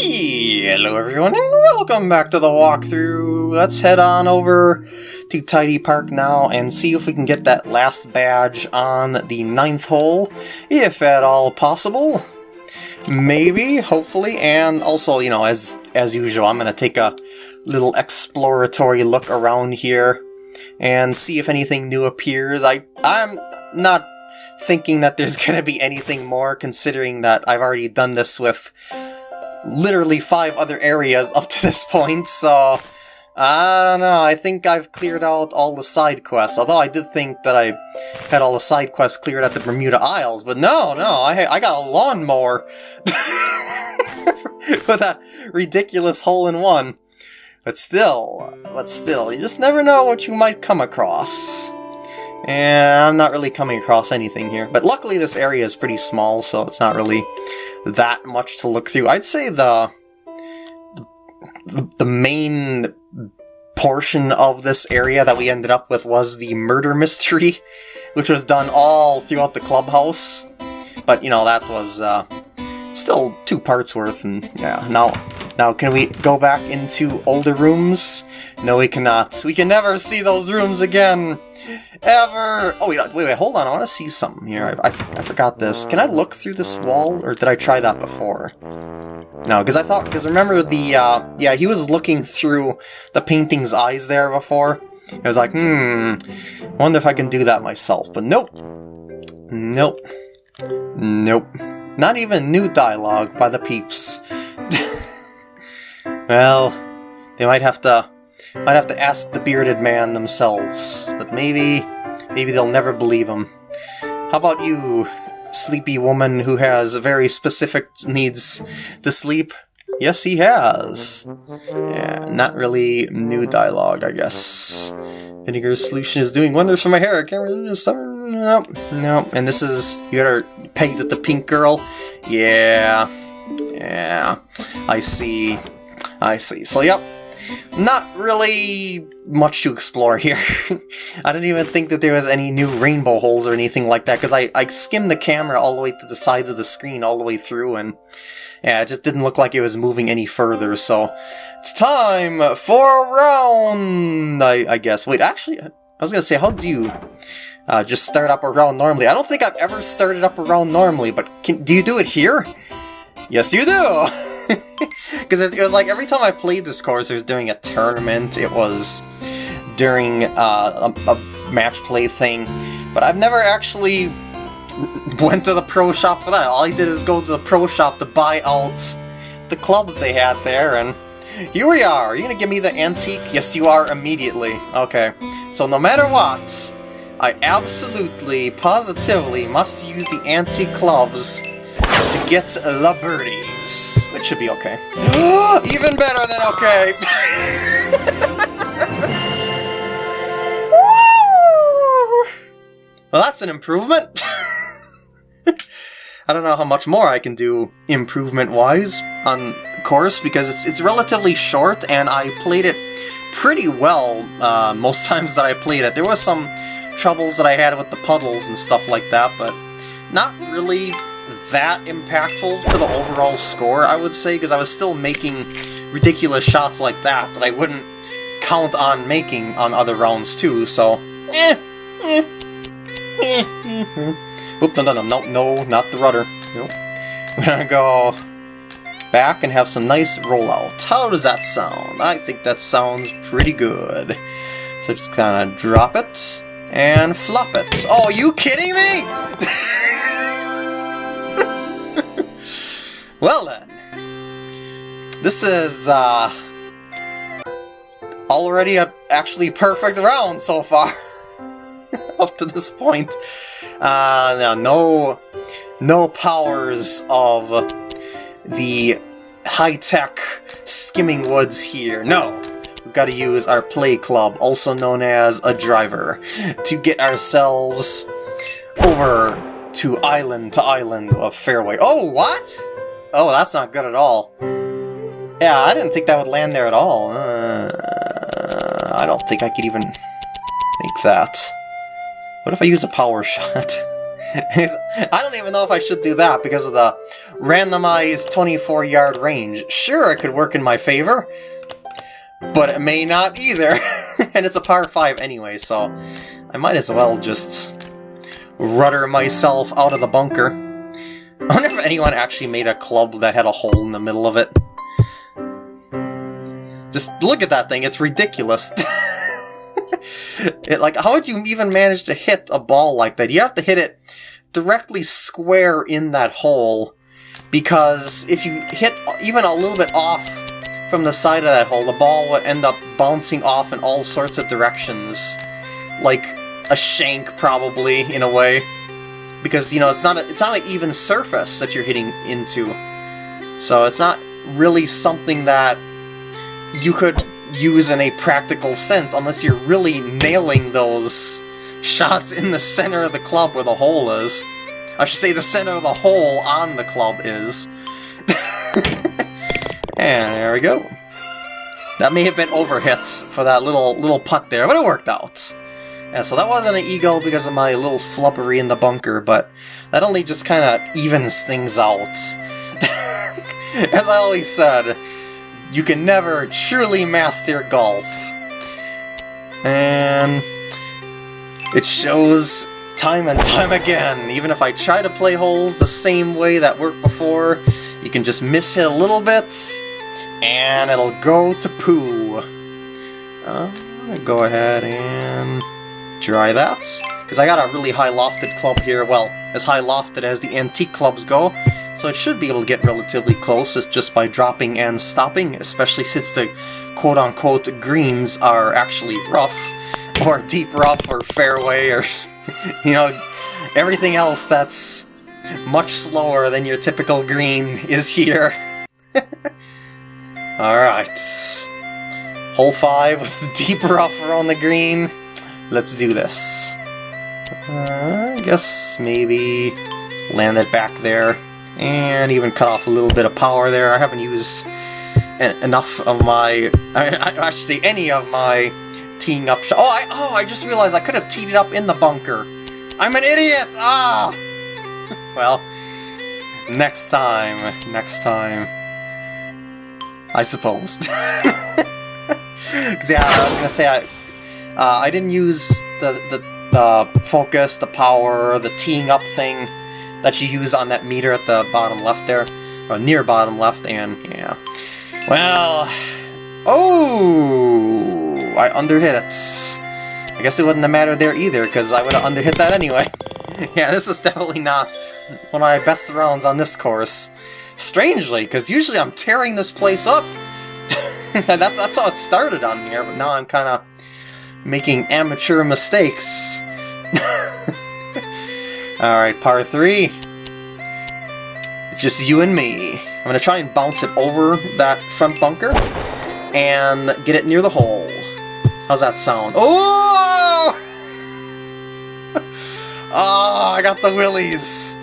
Hello everyone and welcome back to the walkthrough. Let's head on over to Tidy Park now and see if we can get that last badge on the ninth hole, if at all possible. Maybe, hopefully, and also, you know, as as usual, I'm going to take a little exploratory look around here and see if anything new appears. I, I'm not thinking that there's going to be anything more, considering that I've already done this with literally five other areas up to this point, so... I don't know, I think I've cleared out all the side quests, although I did think that I had all the side quests cleared at the Bermuda Isles, but no, no, I, I got a lawnmower with that ridiculous hole-in-one. But still, but still, you just never know what you might come across. And I'm not really coming across anything here. But luckily this area is pretty small, so it's not really that much to look through. I'd say the the, the main portion of this area that we ended up with was the murder mystery, which was done all throughout the clubhouse. But, you know, that was uh, still two parts worth, and yeah, now, now can we go back into older rooms? No, we cannot. We can never see those rooms again! Ever! Oh, wait, wait, wait, hold on, I want to see something here. I, I, I forgot this. Can I look through this wall, or did I try that before? No, because I thought, because remember the, uh, yeah, he was looking through the painting's eyes there before. I was like, hmm, wonder if I can do that myself, but nope. Nope. Nope. Not even new dialogue by the peeps. well, they might have to, might have to ask the bearded man themselves, but maybe, maybe they'll never believe him. How about you, sleepy woman who has very specific needs to sleep? Yes, he has. Yeah, not really new dialogue, I guess. Vinegar's solution is doing wonders for my hair. I can't summer. Nope, nope. And this is you got her pegged at the pink girl. Yeah, yeah. I see. I see. So, yep. Not really much to explore here. I didn't even think that there was any new rainbow holes or anything like that, because I, I skimmed the camera all the way to the sides of the screen all the way through, and yeah, it just didn't look like it was moving any further, so it's time for a round, I, I guess. Wait, actually, I was going to say, how do you uh, just start up a round normally? I don't think I've ever started up a round normally, but can, do you do it here? Yes, you do! Because it, was like every time I played this course, it was during a tournament, it was during uh, a, a match play thing, but I've never actually went to the pro shop for that. All I did is go to the pro shop to buy out the clubs they had there, and here we are. Are you gonna give me the antique? Yes, you are immediately. Okay. So no matter what, I absolutely, positively must use the antique clubs to get the birdies. Which should be okay. Even better than okay! well, that's an improvement! I don't know how much more I can do improvement-wise on course, because it's, it's relatively short, and I played it pretty well uh, most times that I played it. There was some troubles that I had with the puddles and stuff like that, but not really that impactful to the overall score, I would say, because I was still making ridiculous shots like that that I wouldn't count on making on other rounds too, so... Eh, eh, eh, eh. Oop, no, no, no, no, no, not the rutter. Nope. We're gonna go back and have some nice rollout. How does that sound? I think that sounds pretty good. So just kind of drop it and flop it. Oh, you kidding me? Well then, this is uh, already a actually perfect round so far up to this point. Uh, no, no powers of the high-tech skimming woods here. No, we've got to use our play club, also known as a driver, to get ourselves over to island to island of fairway. Oh, what? Oh, that's not good at all. Yeah, I didn't think that would land there at all. Uh, I don't think I could even make that. What if I use a power shot? I don't even know if I should do that because of the randomized 24 yard range. Sure, it could work in my favor, but it may not either. and it's a par 5 anyway, so I might as well just rudder myself out of the bunker. I wonder if anyone actually made a club that had a hole in the middle of it. Just look at that thing, it's ridiculous. it, like, how would you even manage to hit a ball like that? You have to hit it directly square in that hole, because if you hit even a little bit off from the side of that hole, the ball would end up bouncing off in all sorts of directions. Like a shank, probably, in a way. Because, you know, it's not a, it's not an even surface that you're hitting into. So it's not really something that you could use in a practical sense unless you're really nailing those shots in the center of the club where the hole is. I should say the center of the hole on the club is. and there we go. That may have been overhits for that little little putt there, but it worked out. Yeah, so that wasn't an eagle because of my little flubbery in the bunker, but that only just kind of evens things out. As I always said, you can never truly master golf. And it shows time and time again. Even if I try to play holes the same way that worked before, you can just miss hit a little bit, and it'll go to poo. Uh, go ahead and try that. Because I got a really high lofted club here, well, as high lofted as the antique clubs go, so it should be able to get relatively close just by dropping and stopping, especially since the quote-unquote greens are actually rough, or deep rough, or fairway, or, you know, everything else that's much slower than your typical green is here. Alright. Hole 5 with the deep rougher on the green. Let's do this. Uh, I guess maybe land it back there. And even cut off a little bit of power there. I haven't used enough of my... I, I should say any of my teeing up. Oh, I, oh, I just realized I could have teed it up in the bunker. I'm an idiot! Ah! well, next time. Next time. I suppose. Yeah, I was to say, I, uh, I didn't use the, the, the focus, the power, the teeing up thing that you use on that meter at the bottom left there, or near bottom left, and yeah. Well, oh, I underhit it. I guess it wouldn't have mattered there either, because I would have underhit that anyway. yeah, this is definitely not one of my best rounds on this course. Strangely, because usually I'm tearing this place up. that's how it started on here, but now I'm kind of making amateur mistakes. Alright, par 3. It's just you and me. I'm going to try and bounce it over that front bunker and get it near the hole. How's that sound? Oh! oh, I got the willies.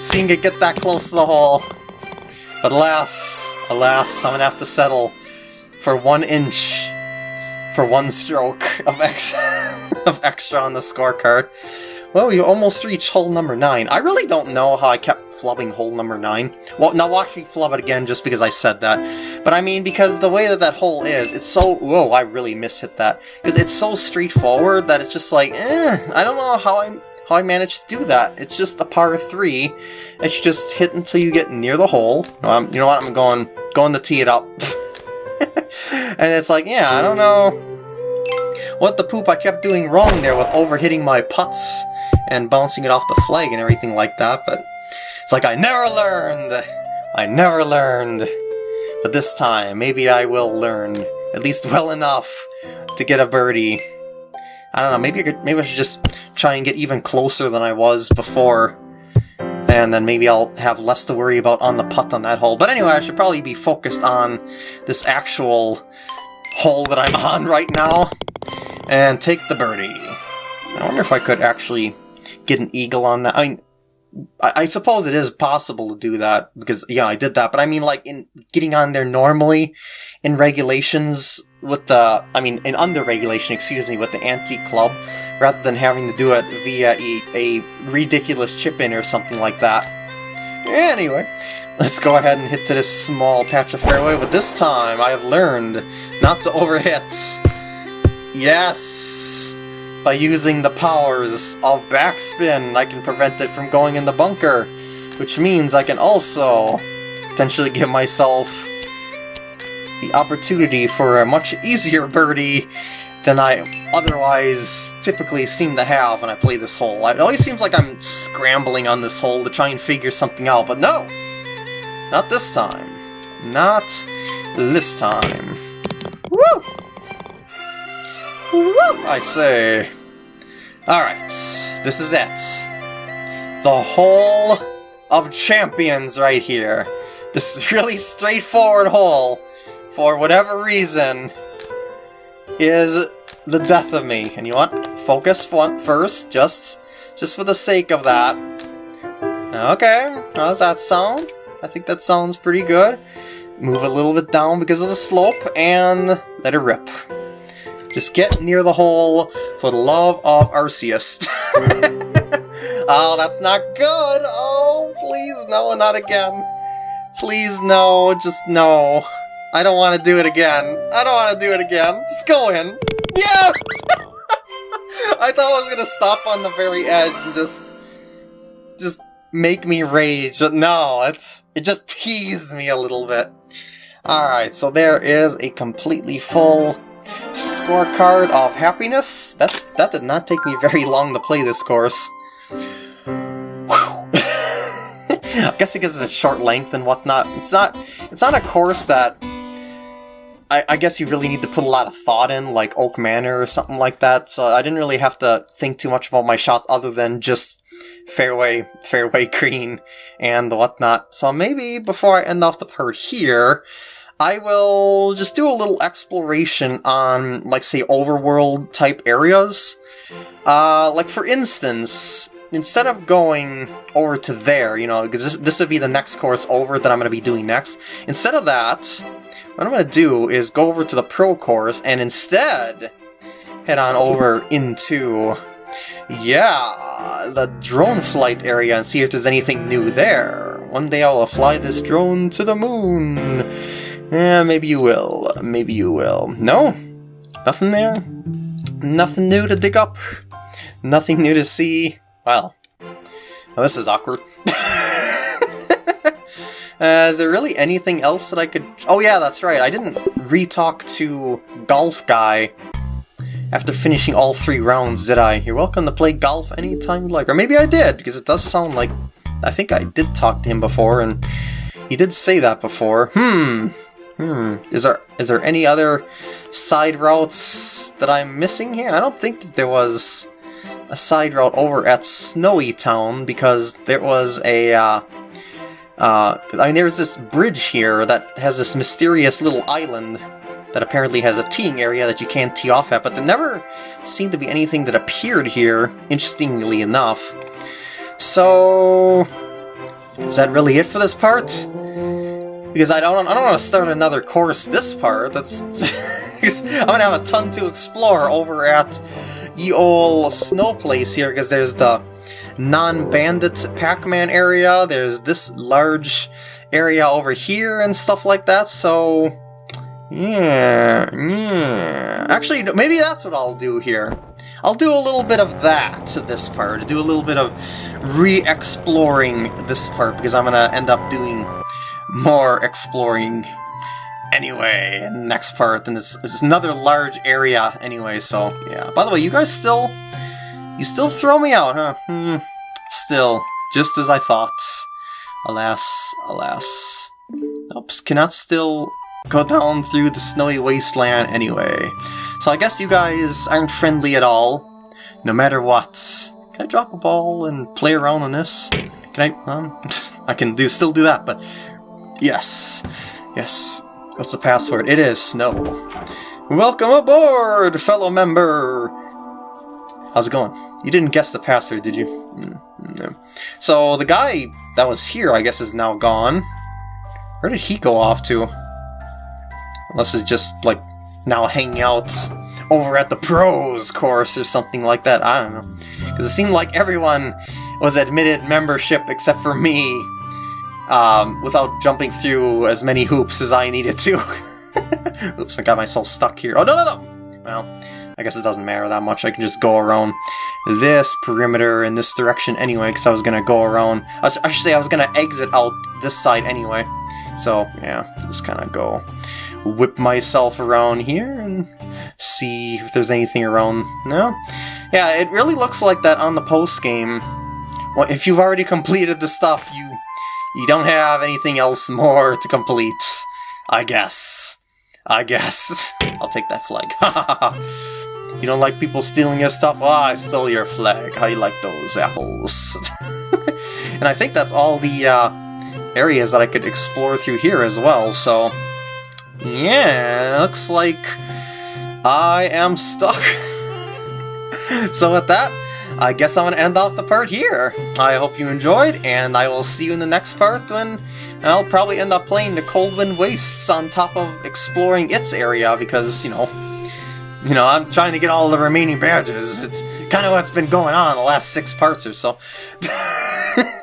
Seeing it get that close to the hole. But alas, alas, I'm going to have to settle for one inch for one stroke of extra, of extra on the scorecard. Well, you almost reached hole number 9. I really don't know how I kept flubbing hole number 9. Well, now watch me flub it again just because I said that. But I mean, because the way that that hole is, it's so... Whoa, I really mishit that. Because it's so straightforward that it's just like, eh, I don't know how I how I managed to do that. It's just a par 3 that you just hit until you get near the hole. Um, you know what, I'm going, going to tee it up. and it's like, yeah, I don't know what the poop I kept doing wrong there with overhitting my putts and bouncing it off the flag and everything like that, but it's like I never learned! I never learned! But this time, maybe I will learn, at least well enough to get a birdie. I don't know, maybe I, could, maybe I should just try and get even closer than I was before and then maybe I'll have less to worry about on the putt on that hole. But anyway, I should probably be focused on this actual hole that I'm on right now, and take the birdie. I wonder if I could actually get an eagle on that. I mean, I, suppose it is possible to do that, because, yeah, I did that, but I mean, like, in getting on there normally, in regulations with the, I mean, in under regulation, excuse me, with the anti-club, rather than having to do it via a, a ridiculous chip-in or something like that. Anyway, let's go ahead and hit to this small patch of fairway, but this time I have learned not to overhit. Yes! By using the powers of backspin, I can prevent it from going in the bunker, which means I can also potentially give myself the opportunity for a much easier birdie than I otherwise typically seem to have when I play this hole. It always seems like I'm scrambling on this hole to try and figure something out, but no! Not this time. Not this time. I say. Alright, this is it. The hole of champions right here. This is really straightforward hole, for whatever reason, is the death of me. And you want focus first, just just for the sake of that. Okay, how does that sound? I think that sounds pretty good. Move a little bit down because of the slope, and let it rip. Just get near the hole for the love of Arceus. oh, that's not good! Oh, please, no, not again. Please, no, just no. I don't want to do it again. I don't want to do it again. Just go in. Yeah! I thought I was gonna stop on the very edge and just... Just make me rage, but no, it's it just teased me a little bit. Alright, so there is a completely full scorecard of happiness. That's That did not take me very long to play this course. I guess because of its short length and whatnot. It's not it's not a course that I, I, guess you really need to put a lot of thought in, like Oak Manor or something like that, so I didn't really have to think too much about my shots other than just fairway, fairway green, and whatnot. So maybe before I end off the part here, I will just do a little exploration on, like, say, overworld type areas. Uh, like, for instance, instead of going over to there, you know, because this, this would be the next course over that I'm going to be doing next, instead of that, what I'm going to do is go over to the Pro course and instead head on over into, yeah, the drone flight area and see if there's anything new there. One day I'll fly this drone to the moon. Yeah, maybe you will. Maybe you will. No? Nothing there? Nothing new to dig up? Nothing new to see? Well, well this is awkward. Uh, is there really anything else that I could... Oh yeah, that's right, I didn't re-talk to Golf Guy after finishing all three rounds, did I? You're welcome to play golf anytime you like. Or maybe I did, because it does sound like... I think I did talk to him before, and he did say that before. Hmm. Hmm. Is there is there any other side routes that I'm missing here? I don't think that there was a side route over at Snowy Town, because there was a... Uh, uh, I mean, there's this bridge here that has this mysterious little island that apparently has a teeing area that you can't tee off at, but there never seemed to be anything that appeared here, interestingly enough. So... Is that really it for this part? Because I don't, I don't want to start another course this part, that's... I'm gonna have a ton to explore over at ye ol' snow place here, because there's the non-bandit Pac-Man area, there's this large area over here and stuff like that, so... Yeah, yeah... Actually, maybe that's what I'll do here. I'll do a little bit of that to this part, do a little bit of re-exploring this part, because I'm gonna end up doing more exploring anyway next part, and it's, it's another large area anyway, so yeah. By the way, you guys still you still throw me out, huh? Hmm. Still, just as I thought. Alas, alas. Oops, cannot still go down through the snowy wasteland anyway. So I guess you guys aren't friendly at all, no matter what. Can I drop a ball and play around on this? Can I? Um, I can do still do that, but yes, yes. What's the password? It is snow. Welcome aboard, fellow member. How's it going? You didn't guess the password, did you? Mm, no. So the guy that was here, I guess, is now gone. Where did he go off to? Unless it's just, like, now hanging out over at the pros course or something like that. I don't know. Because it seemed like everyone was admitted membership except for me. Um, without jumping through as many hoops as I needed to. Oops, I got myself stuck here. Oh, no, no, no! Well, I guess it doesn't matter that much. I can just go around this perimeter in this direction anyway, because I was going to go around... I, should say I was going to exit out this side anyway. So, yeah, just kind of go whip myself around here and see if there's anything around. No? Yeah, it really looks like that on the post game. Well, if you've already completed the stuff, you you don't have anything else more to complete. I guess. I guess. I'll take that flag. you don't like people stealing your stuff? Oh, I stole your flag. How you like those apples? and I think that's all the uh, areas that I could explore through here as well, so... Yeah, looks like I am stuck. so with that, I guess I'm going to end off the part here. I hope you enjoyed, and I will see you in the next part when I'll probably end up playing the Coldwind Wastes on top of exploring its area, because, you know, you know, I'm trying to get all the remaining badges. It's kind of what's been going on the last six parts or so.